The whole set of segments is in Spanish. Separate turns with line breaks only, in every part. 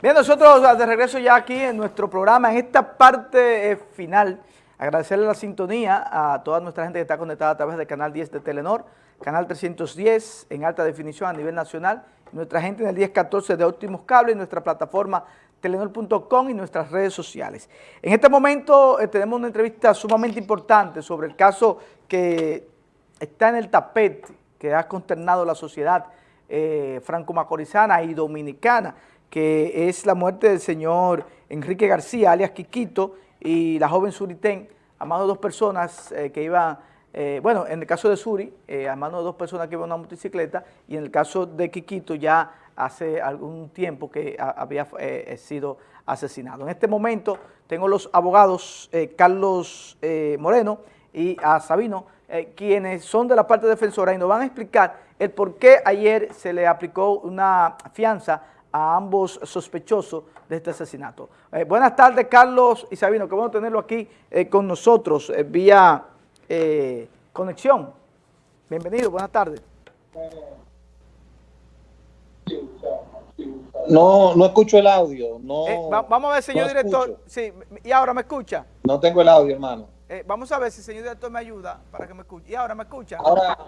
Bien, nosotros de regreso ya aquí en nuestro programa, en esta parte eh, final, agradecerle la sintonía a toda nuestra gente que está conectada a través del canal 10 de Telenor, canal 310 en alta definición a nivel nacional, nuestra gente en el 1014 de Óptimos Cable, nuestra plataforma telenor.com y nuestras redes sociales. En este momento eh, tenemos una entrevista sumamente importante sobre el caso que está en el tapete, que ha consternado la sociedad eh, franco-macorizana y dominicana, que es la muerte del señor Enrique García, alias Quiquito, y la joven Suritén, a mano de dos personas eh, que iban, eh, bueno, en el caso de Suri, eh, a mano de dos personas que iban en una motocicleta, y en el caso de Quiquito ya hace algún tiempo que había sido asesinado. En este momento tengo los abogados Carlos Moreno y a Sabino, quienes son de la parte defensora y nos van a explicar el por qué ayer se le aplicó una fianza a ambos sospechosos de este asesinato. Eh, buenas tardes, Carlos y Sabino, qué bueno tenerlo aquí eh, con nosotros eh, vía conexión. Bienvenido, buenas tardes.
No, no escucho el audio. No,
vamos a ver, señor director. Sí, ¿y ahora me escucha?
No tengo el audio, hermano.
vamos a ver si el señor director me ayuda para que me escuche. ¿Y ahora me escucha?
Ahora,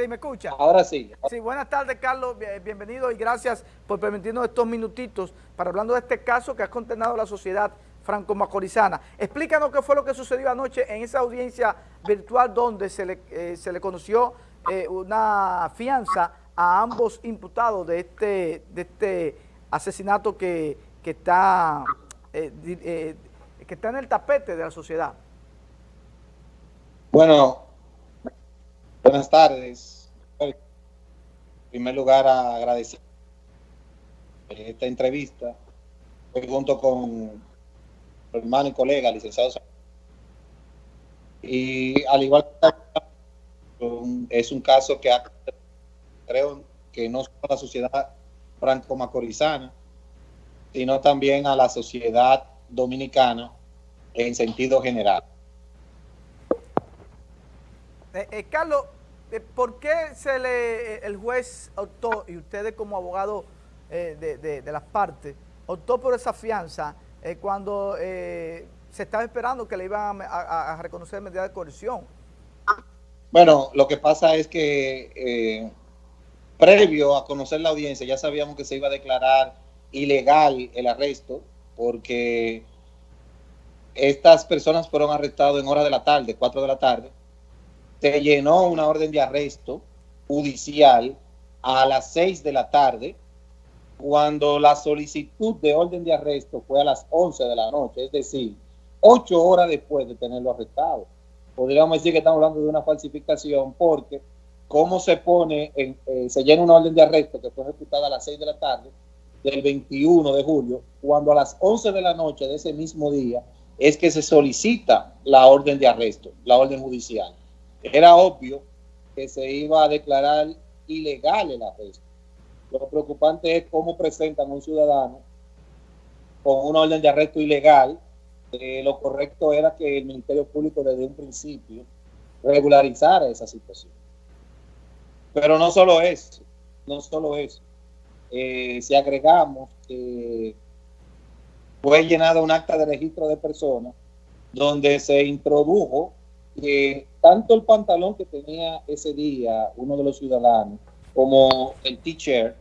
Sí, ¿me escucha?
Ahora sí.
Sí, buenas tardes, Carlos. Bienvenido y gracias por permitirnos estos minutitos para hablando de este caso que ha condenado la sociedad franco-macorizana. Explícanos qué fue lo que sucedió anoche en esa audiencia virtual donde se le, eh, se le conoció eh, una fianza a ambos imputados de este, de este asesinato que, que está, eh, que está en el tapete de la sociedad.
Bueno, Buenas tardes. En primer lugar, agradecer esta entrevista junto con mi hermano y colega, licenciado. Y al igual que es un caso que creo que no solo a la sociedad franco-macorizana, sino también a la sociedad dominicana en sentido general.
Eh, eh, Carlos, eh, ¿por qué se le, el juez optó, y ustedes como abogado de, las partes, optó por esa fianza cuando se estaba esperando que le iban a, reconocer medidas de coerción?
Bueno, lo que pasa es que previo a conocer la audiencia ya sabíamos que se iba a declarar ilegal el arresto porque estas personas fueron arrestadas en horas de la tarde, 4 de la tarde, se llenó una orden de arresto judicial a las 6 de la tarde, cuando la solicitud de orden de arresto fue a las 11 de la noche, es decir, ocho horas después de tenerlo arrestado. Podríamos decir que estamos hablando de una falsificación porque cómo se pone, en, eh, se llena una orden de arresto que fue ejecutada a las 6 de la tarde del 21 de julio, cuando a las 11 de la noche de ese mismo día es que se solicita la orden de arresto, la orden judicial era obvio que se iba a declarar ilegal el arresto. Lo preocupante es cómo presentan a un ciudadano con una orden de arresto ilegal. lo correcto era que el Ministerio Público desde un principio regularizara esa situación. Pero no solo eso, no solo eso. Eh, si agregamos que fue llenada un acta de registro de personas donde se introdujo que tanto el pantalón que tenía ese día uno de los ciudadanos como el t-shirt,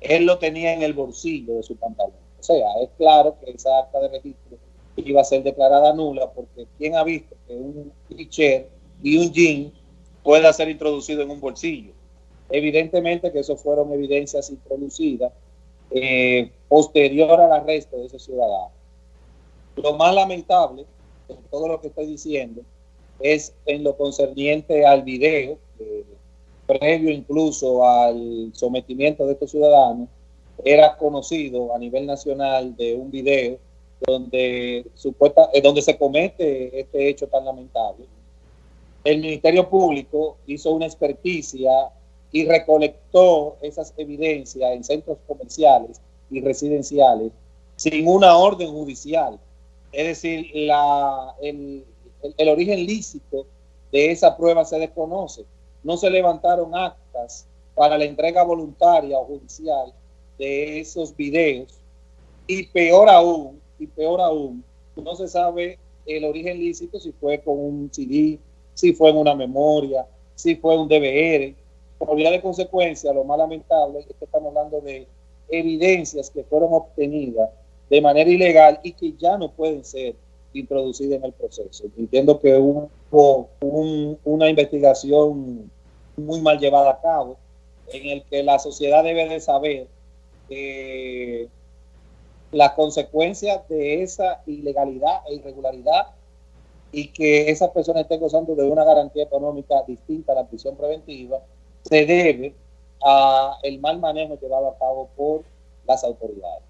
él lo tenía en el bolsillo de su pantalón. O sea, es claro que esa acta de registro iba a ser declarada nula porque ¿quién ha visto que un t-shirt y un jean pueda ser introducido en un bolsillo? Evidentemente que eso fueron evidencias introducidas eh, posterior al arresto de ese ciudadano. Lo más lamentable de todo lo que estoy diciendo es en lo concerniente al video, previo incluso al sometimiento de estos ciudadanos, era conocido a nivel nacional de un video donde, supuesta, eh, donde se comete este hecho tan lamentable. El Ministerio Público hizo una experticia y recolectó esas evidencias en centros comerciales y residenciales sin una orden judicial. Es decir, la, el, el, origen lícito de esa prueba se desconoce. No se levantaron actas para la entrega voluntaria o judicial de esos videos Y peor aún, y peor aún, no se sabe el origen lícito si fue con un CD, si fue en una memoria, si fue un DVR. Por vía de consecuencia, lo más lamentable es que estamos hablando de evidencias que fueron obtenidas de manera ilegal y que ya no pueden ser introducidas en el proceso. Entiendo que hubo una investigación muy mal llevada a cabo en el que la sociedad debe de saber eh, las consecuencias de esa ilegalidad e irregularidad y que esas personas estén gozando de una garantía económica distinta a la prisión preventiva, se debe a el mal manejo llevado a cabo por las autoridades.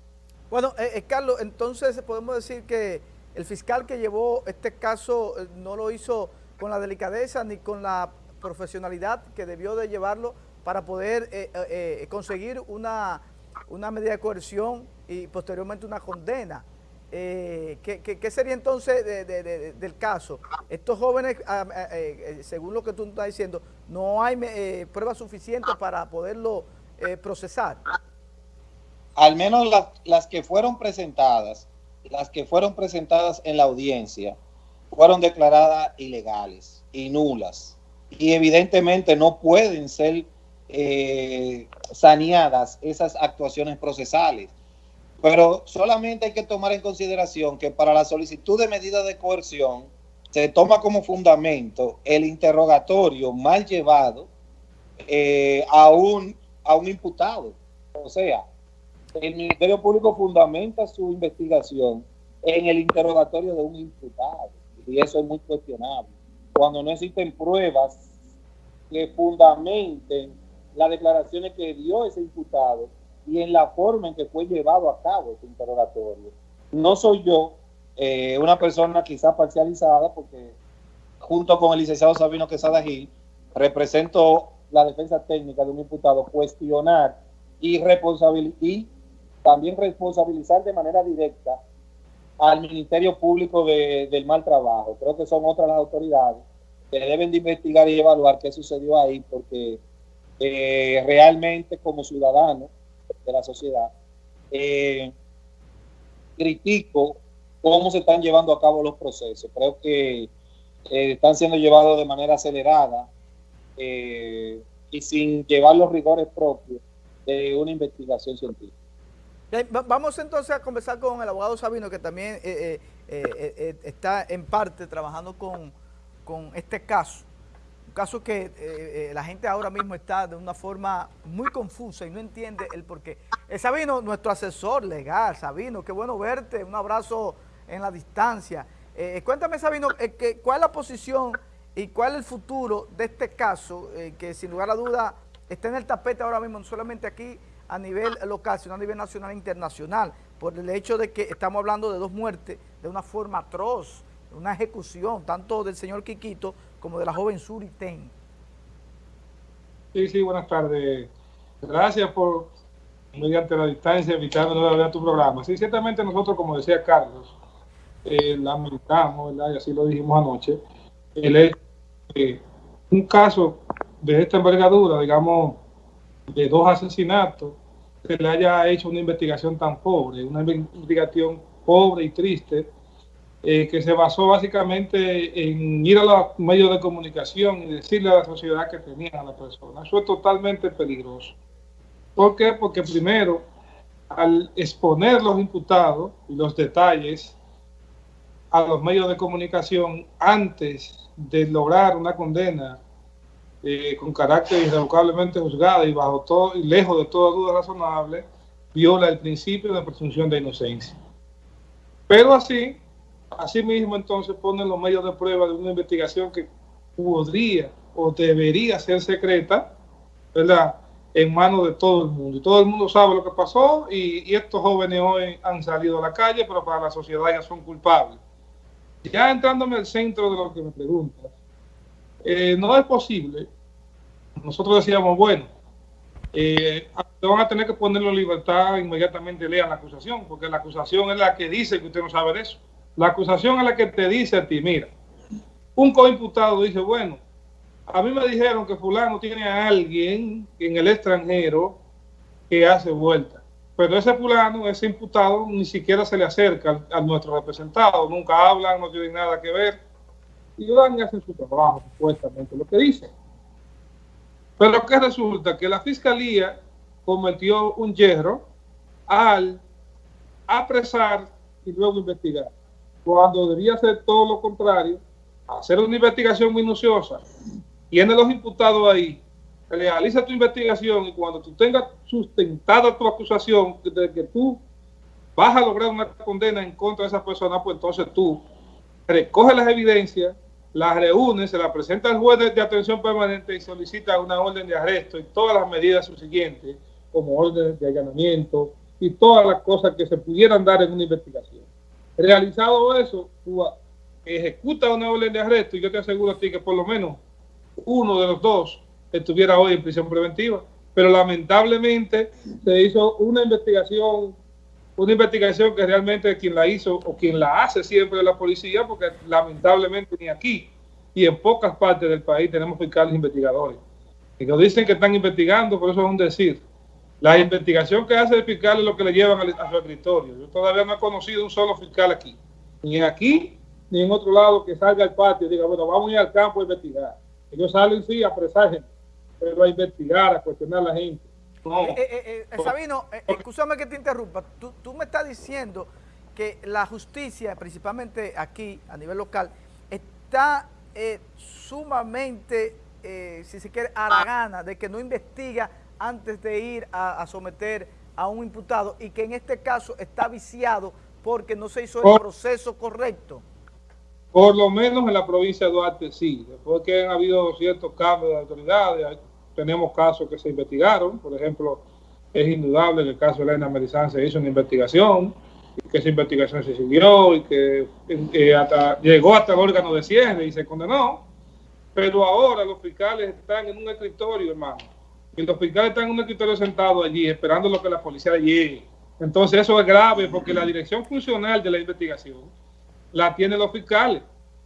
Bueno, eh, eh, Carlos, entonces podemos decir que el fiscal que llevó este caso eh, no lo hizo con la delicadeza ni con la profesionalidad que debió de llevarlo para poder conseguir una, una medida de coerción y posteriormente una condena. Eh, ¿qué, sería entonces del caso? Estos jóvenes, ah, ah, eh, eh, según lo que tú estás diciendo, no hay pruebas suficientes para poderlo procesar.
Al menos las que fueron presentadas, las que fueron presentadas en la audiencia, fueron declaradas ilegales y nulas. Y evidentemente no pueden ser saneadas esas actuaciones procesales pero solamente hay que tomar en consideración que para la solicitud de medida de coerción se toma como fundamento el interrogatorio mal llevado eh, a, un, a un imputado. O sea, el Ministerio Público fundamenta su investigación en el interrogatorio de un imputado. Y eso es muy cuestionable. Cuando no existen pruebas que fundamenten las declaraciones que dio ese imputado y en la forma en que fue llevado a cabo este interrogatorio. No soy yo eh, una persona quizá parcializada porque junto con el licenciado Sabino Quesada Gil represento la defensa técnica de un imputado cuestionar y, y también responsabilizar de manera directa al Ministerio Público del mal trabajo. Creo que son otras las autoridades que deben de investigar y evaluar qué sucedió ahí porque eh, realmente como ciudadano de la sociedad, eh, critico cómo se están llevando a cabo los procesos. Creo que eh, están siendo llevados de manera acelerada y sin llevar los rigores propios de una investigación científica.
Vamos entonces a conversar con el abogado Sabino, que también está en parte trabajando con, con este caso caso que eh, eh, la gente ahora mismo está de una forma muy confusa y no entiende el porqué. Eh, Sabino, nuestro asesor legal, Sabino, qué bueno verte, un abrazo en la distancia. cuéntame, Sabino, ¿cuál es la posición y cuál es el futuro de este caso que sin lugar a duda está en el tapete ahora mismo, no solamente aquí a nivel local, sino a nivel nacional e internacional, por el hecho de que estamos hablando de dos muertes de una forma atroz, una ejecución, tanto del señor Quiquito como de la joven Suri Ten.
Sí, sí, buenas tardes. Gracias por, mediante la distancia, invitarnos a tu programa. Sí, ciertamente nosotros, como decía Carlos, eh, lamentamos, ¿verdad? y así lo dijimos anoche, el que un caso de esta envergadura, digamos, de dos asesinatos, se le haya hecho una investigación tan pobre, una investigación pobre y triste, eh, que se basó básicamente en ir a los medios de comunicación y decirle a la sociedad que tenían a la persona. Eso es totalmente peligroso. ¿Por qué? Porque primero, al exponer los imputados y los detalles a los medios de comunicación antes de lograr una condena eh, con carácter irrevocablemente juzgada y bajo todo y lejos de toda duda razonable, viola el principio de presunción de inocencia. Pero así, Asimismo, entonces ponen los medios de prueba de una investigación que podría o debería ser secreta, ¿verdad? En manos de todo el mundo. Y todo el mundo sabe lo que pasó y, estos jóvenes hoy han salido a la calle, pero para la sociedad ya son culpables. Ya entrándome al centro de lo que me preguntas, eh, no es posible. Nosotros decíamos, bueno, eh, van a tener que ponerlo en libertad inmediatamente lean la acusación, porque la acusación es la que dice que usted no sabe de eso. La acusación es la que te dice a ti, mira, un coimputado dice, bueno, a mí me dijeron que fulano tiene a alguien en el extranjero que hace vuelta. pero ese fulano, ese imputado, ni siquiera se le acerca a nuestro representado, nunca hablan, no tienen nada que ver, y van y hacen su trabajo, supuestamente, lo que dicen. Pero que resulta que la fiscalía cometió un hierro al apresar y luego investigar, cuando debía hacer todo lo contrario, hacer una investigación minuciosa, tiene los imputados ahí, realiza tu investigación y cuando tú tengas sustentada tu acusación de que tú vas a lograr una condena en contra de esa persona, pues entonces tú recoges las evidencias, las reúnes, se las presenta al juez de, atención permanente y solicita una orden de arresto y todas las medidas subsiguientes, como orden de allanamiento y todas las cosas que se pudieran dar en una investigación. Realizado eso, tú ejecutas una orden de arresto y yo te aseguro a ti que por lo menos uno de los dos estuviera hoy en prisión preventiva. Pero lamentablemente se hizo una investigación, una investigación que realmente quien la hizo o quien la hace siempre es la policía, porque lamentablemente ni aquí y en pocas partes del país tenemos fiscales investigadores. Y nos dicen que están investigando, por eso es un decir. La investigación que hace el fiscal es lo que le llevan a su escritorio. Yo todavía no he conocido un solo fiscal aquí, ni aquí, ni en otro lado que salga al patio y diga, bueno, vamos a ir al campo a investigar. Ellos salen, sí, a apresar gente pero a investigar, a cuestionar a la gente.
Eh, eh, eh, Sabino, escúchame que te interrumpa. Tú, tú me estás diciendo que la justicia, principalmente aquí a nivel local, está sumamente, si se quiere, a la gana de que no investiga antes de ir a, someter a un imputado y que en este caso está viciado porque no se hizo el proceso correcto.
Por lo menos en la provincia de Duarte sí, después que han habido ciertos cambios de autoridades, tenemos casos que se investigaron, por ejemplo, es indudable que el caso de Elena Merizán se hizo una investigación, y que esa investigación se siguió y que llegó hasta el órgano de cierre y se condenó, pero ahora los fiscales están en un escritorio, hermano, y los fiscales están en un escritorio sentado allí esperando lo que la policía llegue. Entonces eso es grave porque la dirección funcional de la investigación la tienen los fiscales.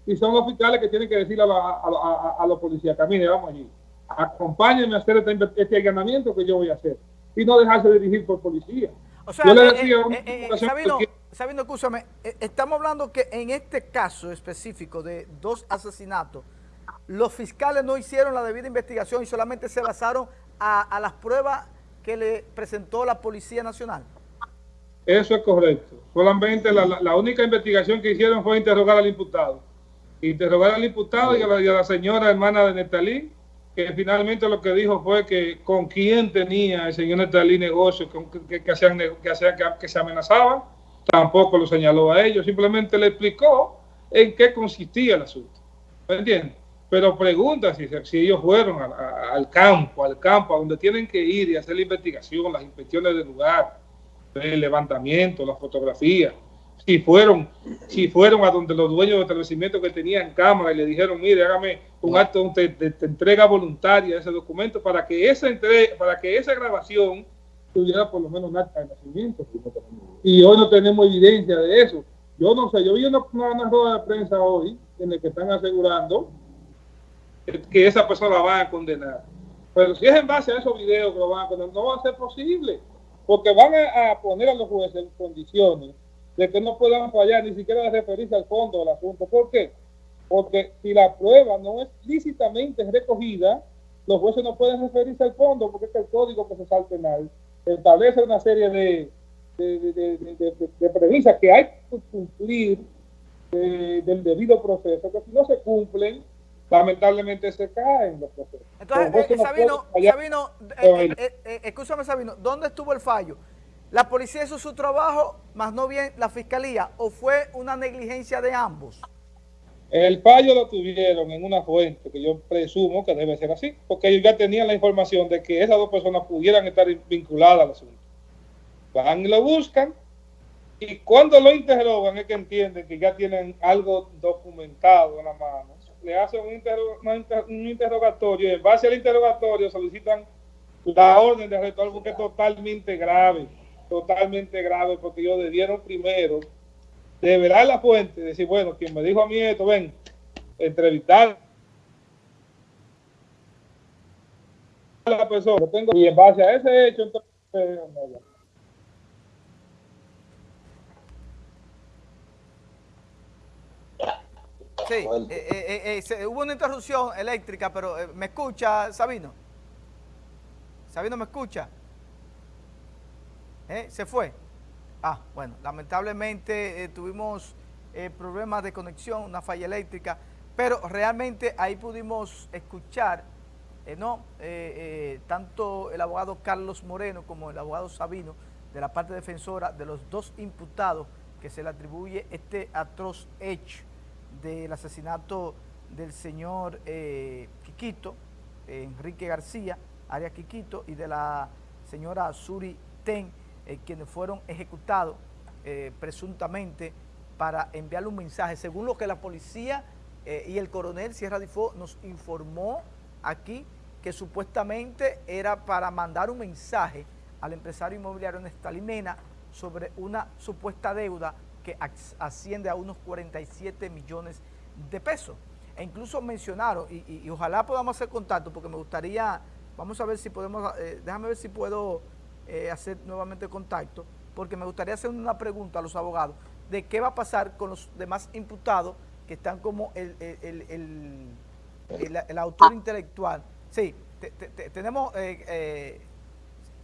Y son los fiscales que tienen que decirle a, los policías, camine, vamos allí. Acompáñenme a hacer este, este allanamiento que yo voy a hacer. Y no dejarse dirigir por policía.
O sea, yo le decía, eh, eh, eh, Sabino, Sabino, escúchame, estamos hablando que en este caso específico de dos asesinatos, los fiscales no hicieron la debida investigación y solamente se basaron a las pruebas que le presentó la Policía Nacional.
Eso es correcto. Solamente la, única investigación que hicieron fue interrogar al imputado. Interrogar al imputado y a la, señora hermana de Netalí, que finalmente lo que dijo fue que con quién tenía el señor Netalí negocios que, que, hacían, que, que, se amenazaban, tampoco lo señaló a ellos, simplemente le explicó en qué consistía el asunto. ¿Me entiendes? Pero pregunta si, si ellos fueron al campo, al campo, a donde tienen que ir y hacer la investigación, las inspecciones del lugar, el levantamiento, las fotografías, si fueron, si fueron a donde los dueños del establecimiento que tenían cámara y le dijeron, mire, hágame un acto de, entrega voluntaria de ese documento para que esa para que esa grabación tuviera por lo menos un acta de nacimiento. Y hoy no tenemos evidencia de eso. Yo no sé, yo vi una, una, rueda de prensa hoy en la que están asegurando que esa persona la van a condenar. Pero si es en base a esos videos que lo van a condenar, no va a ser posible porque van a, poner a los jueces en condiciones de que no puedan fallar ni siquiera referirse al fondo del asunto. ¿Por qué? Porque si la prueba no es lícitamente recogida, los jueces no pueden referirse al fondo porque es el código procesal penal establece una serie de, de, premisas que hay que cumplir eh, del debido proceso, que si no se cumplen, lamentablemente se caen los procesos.
Entonces, eh, Sabino, Sabino eh, eh, escúchame Sabino, ¿dónde estuvo el fallo? ¿La policía hizo su trabajo, más no bien la fiscalía, o fue una negligencia de ambos?
El fallo lo tuvieron en una fuente que yo presumo que debe ser así, porque ellos ya tenían la información de que esas dos personas pudieran estar vinculadas al asunto. Van y lo buscan, y cuando lo interrogan es que entienden que ya tienen algo documentado en la mano le hacen un, interrogatorio y en base al interrogatorio solicitan la orden de arresto, porque es totalmente grave, totalmente grave porque ellos debieron primero develar la fuente, decir, bueno, quien me dijo a mí esto, ven, entrevistar a la persona. Y en base a ese hecho, entonces...
Sí, eh, eh, eh, hubo una interrupción eléctrica, pero ¿me escucha, Sabino? Sabino, ¿me escucha? ¿Se fue? Ah, bueno, lamentablemente tuvimos problemas de conexión, una falla eléctrica, pero realmente ahí pudimos escuchar, ¿no? tanto el abogado Carlos Moreno como el abogado Sabino, de la parte defensora de los dos imputados que se le atribuye este atroz hecho del asesinato del señor eh, Quiquito, Enrique García, Arias Quiquito, y de la señora Suri Ten, eh, quienes fueron ejecutados eh, presuntamente para enviarle un mensaje. Según lo que la policía y el coronel Sierra Difo nos informó aquí, que supuestamente era para mandar un mensaje al empresario inmobiliario Nestalimena sobre una supuesta deuda que asciende a unos 47 millones de pesos. E incluso mencionaron, y, ojalá podamos hacer contacto, porque me gustaría, vamos a ver si podemos, eh, déjame ver si puedo eh, hacer nuevamente contacto, porque me gustaría hacer una pregunta a los abogados de qué va a pasar con los demás imputados que están como el, el, autor intelectual. Sí, tenemos, eh,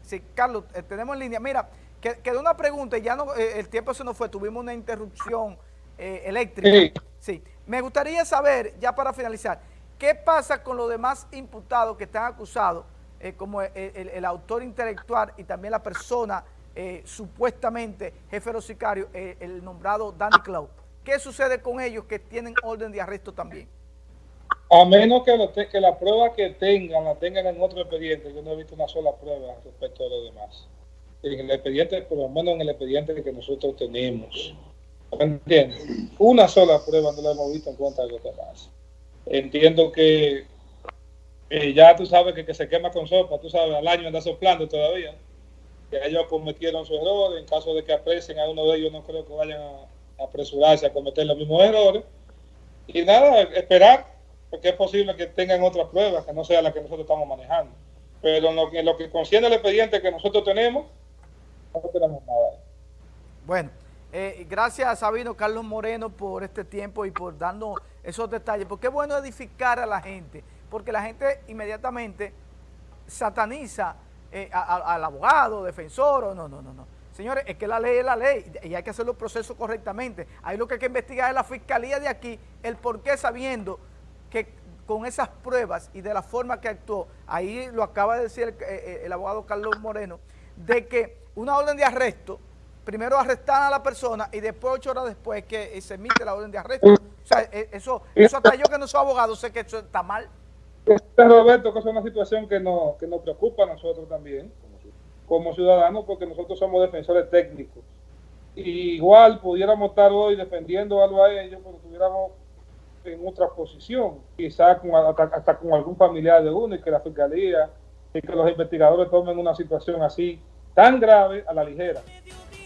sí, Carlos, tenemos en línea, mira, quedó una pregunta y ya no, eh, el tiempo se nos fue, tuvimos una interrupción eh, eléctrica. Sí. Me gustaría saber, ya para finalizar, ¿qué pasa con los demás imputados que están acusados, eh, como el, autor intelectual y también la persona supuestamente jefe de los sicarios, el nombrado Danny Cloud? ¿Qué sucede con ellos que tienen orden de arresto también?
A menos que, la prueba que tengan la tengan en otro expediente, yo no he visto una sola prueba respecto a los demás en el expediente, por lo menos en el expediente que nosotros tenemos. ¿Entiendes? Una sola prueba no la hemos visto en cuenta de los demás. Entiendo que eh, ya tú sabes que, que se quema con sopa, tú sabes, al año anda soplando todavía. Que ellos cometieron su error, en caso de que aprecien a uno de ellos, no creo que vayan a, apresurarse a cometer los mismos errores. Y nada, esperar, porque es posible que tengan otras pruebas que no sea la que nosotros estamos manejando. Pero en lo, en lo que concierne el expediente que nosotros tenemos, no tenemos nada.
Bueno, eh, gracias Sabino Carlos Moreno por este tiempo y por darnos esos detalles, porque es bueno edificar a la gente, porque la gente inmediatamente sataniza eh, al abogado, defensor, no, no, no, no. Señores, es que la ley es la ley y hay que hacer los procesos correctamente. Ahí lo que hay que investigar es la fiscalía de aquí, el por qué sabiendo que con esas pruebas y de la forma que actuó, ahí lo acaba de decir el, eh, el abogado Carlos Moreno, de que una orden de arresto, primero arrestan a la persona y después, ocho horas después, que se emite la orden de arresto. O sea, eso, eso hasta yo que no soy abogado sé que eso está mal.
Roberto, que es una situación que, no, que nos preocupa a nosotros también, como ciudadanos, porque nosotros somos defensores técnicos. igual pudiéramos estar hoy defendiendo algo a ellos, pero estuviéramos en otra posición, quizás hasta, hasta, con algún familiar de uno y que la fiscalía y que los investigadores tomen una situación así tan grave a la ligera.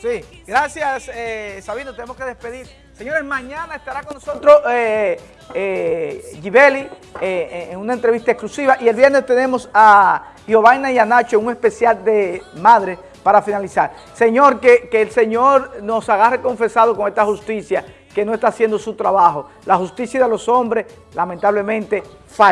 Sí, gracias eh, Sabino, tenemos que despedir. Señores, mañana estará con nosotros eh, eh, Gibeli eh, en una entrevista exclusiva y el viernes tenemos a Giovanna y a Nacho en un especial de madre para finalizar. Señor, que, que el Señor nos agarre confesado con esta justicia que no está haciendo su trabajo. La justicia de los hombres lamentablemente falla.